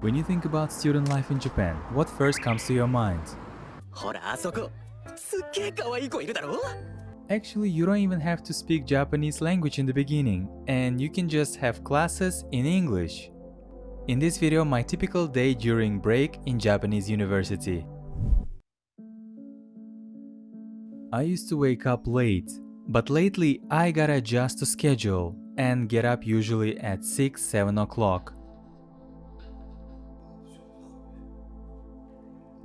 When you think about student life in Japan, what first comes to your mind? Actually, you don't even have to speak Japanese language in the beginning, and you can just have classes in English. In this video, my typical day during break in Japanese university. I used to wake up late, but lately I gotta adjust to schedule and get up usually at 6-7 o'clock.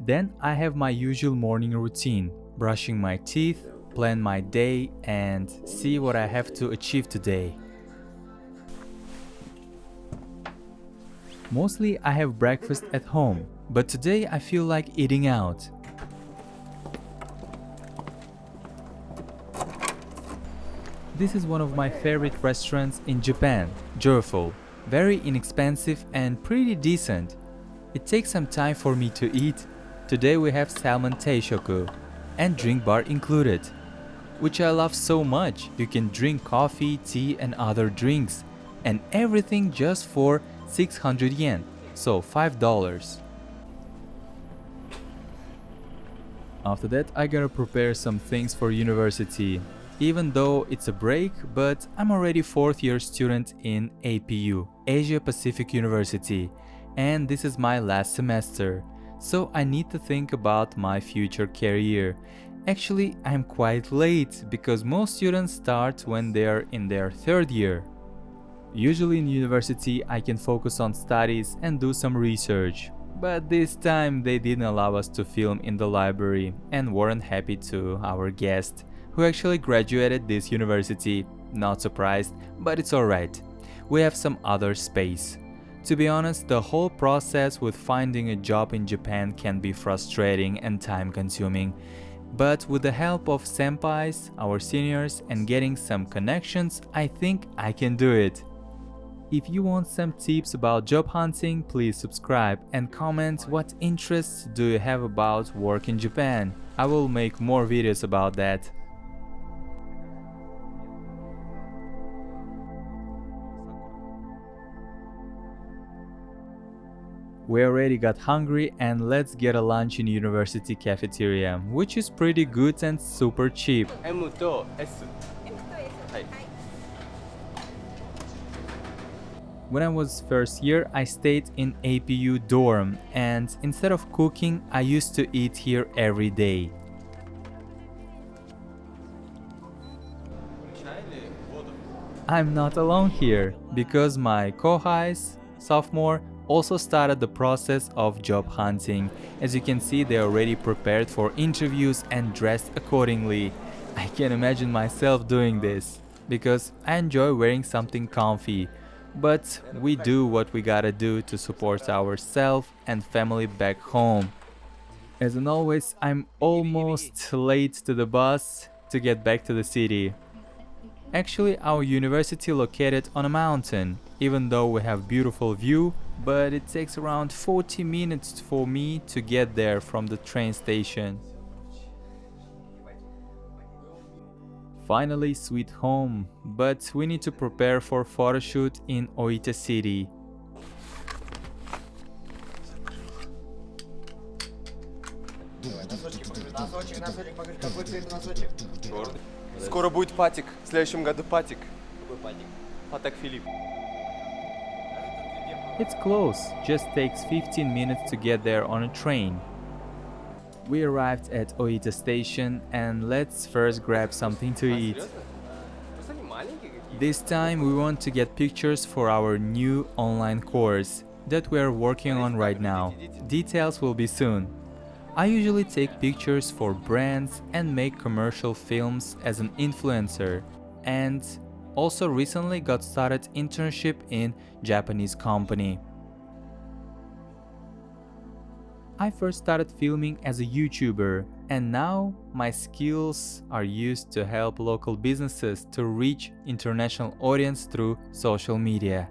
Then I have my usual morning routine, brushing my teeth, plan my day and see what I have to achieve today. Mostly I have breakfast at home, but today I feel like eating out. This is one of my favorite restaurants in Japan, Joyful. Very inexpensive and pretty decent. It takes some time for me to eat. Today we have salmon teishoku and drink bar included, which I love so much. You can drink coffee, tea and other drinks and everything just for 600 yen, so $5. After that, I gotta prepare some things for university. Even though it's a break, but I'm already 4th year student in APU, Asia Pacific University, and this is my last semester. So I need to think about my future career. Actually, I'm quite late because most students start when they're in their third year. Usually in university I can focus on studies and do some research. But this time they didn't allow us to film in the library and weren't happy to our guest, who actually graduated this university. Not surprised, but it's alright. We have some other space. To be honest, the whole process with finding a job in Japan can be frustrating and time consuming. But with the help of senpais, our seniors, and getting some connections, I think I can do it. If you want some tips about job hunting, please subscribe and comment what interests do you have about work in Japan. I will make more videos about that. We already got hungry and let's get a lunch in university cafeteria, which is pretty good and super cheap. M to S. When I was first year, I stayed in APU dorm and instead of cooking, I used to eat here every day. I'm not alone here, because my Kohais, sophomore, also started the process of job hunting. As you can see, they are already prepared for interviews and dressed accordingly. I can imagine myself doing this because I enjoy wearing something comfy. But we do what we gotta do to support ourselves and family back home. As in always, I'm almost late to the bus to get back to the city. Actually, our university located on a mountain, even though we have beautiful view, but it takes around 40 minutes for me to get there from the train station. Finally, sweet home, but we need to prepare for photoshoot in Oita City. Скоро будет патик. В следующем году патик. Какой патик? Патак Филипп. It's close, just takes 15 minutes to get there on a train. We arrived at Oita station and let's first grab something to eat. This time we want to get pictures for our new online course that we are working on right now. Details will be soon. I usually take pictures for brands and make commercial films as an influencer. And also recently got started internship in Japanese company. I first started filming as a YouTuber and now my skills are used to help local businesses to reach international audience through social media.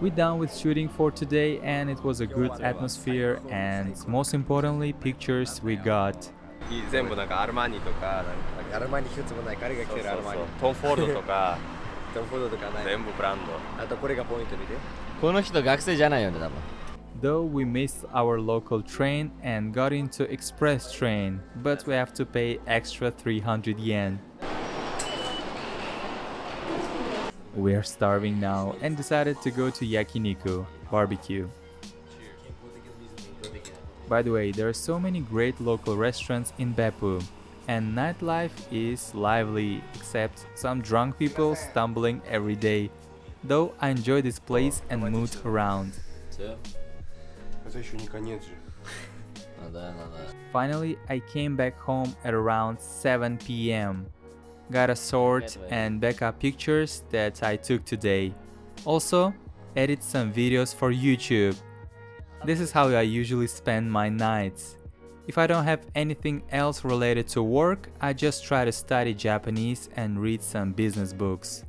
We're done with shooting for today and it was a good atmosphere and most importantly pictures we got. 全部なんかアルマーニとかなんかアルマニ一つもない彼が着てるアルマニそうそうトム・フォードとか トフードとかない全部ブランドあとこれがポイント見てこの人学生じゃないよね多分 Though we missed our local train and got into express train, but we have to pay extra 300 yen. We are starving now and decided to go to yakiniku, barbecue. By the way, there are so many great local restaurants in Beppu and nightlife is lively except some drunk people stumbling every day. Though I enjoy this place and mood around. Finally, I came back home at around 7 pm. Got a sort and backup pictures that I took today. Also, edit some videos for YouTube. This is how I usually spend my nights. If I don't have anything else related to work, I just try to study Japanese and read some business books.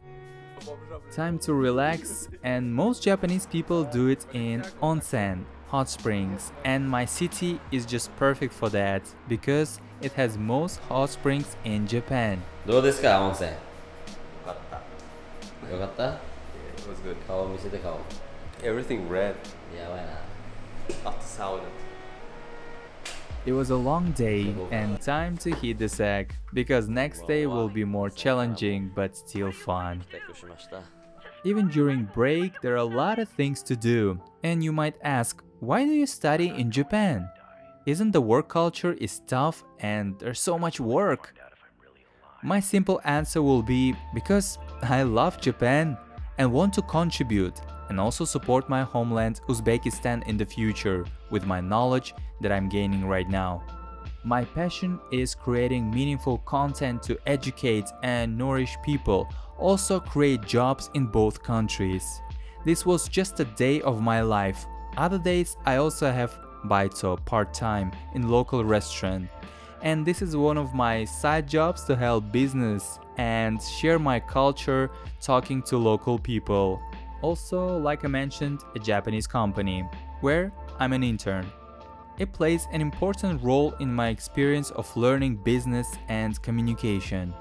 Time to relax, and most Japanese people do it in onsen, hot springs, and my city is just perfect for that because it has most hot springs in Japan. どうですか温泉よかった。よかった It was good. 顔見せて顔 Everything red. やばいな sauna. It was a long day and time to heat the sack, because next day will be more challenging but still fun. Even during break, there are a lot of things to do. And you might ask, why do you study in Japan? Isn't the work culture is tough and there's so much work? My simple answer will be, because I love Japan and want to contribute and also support my homeland Uzbekistan in the future with my knowledge that I'm gaining right now. My passion is creating meaningful content to educate and nourish people, also create jobs in both countries. This was just a day of my life. Other days I also have baito part-time in local restaurant. And this is one of my side jobs to help business and share my culture talking to local people. Also, like I mentioned, a Japanese company, where I'm an intern. It plays an important role in my experience of learning business and communication.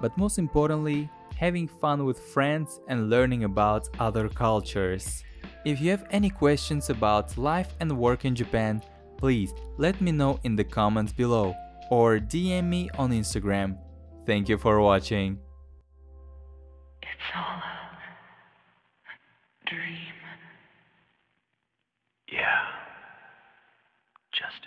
But most importantly, having fun with friends and learning about other cultures. If you have any questions about life and work in Japan, please let me know in the comments below or DM me on Instagram. Thank you for watching. It's all dream. Yeah. Just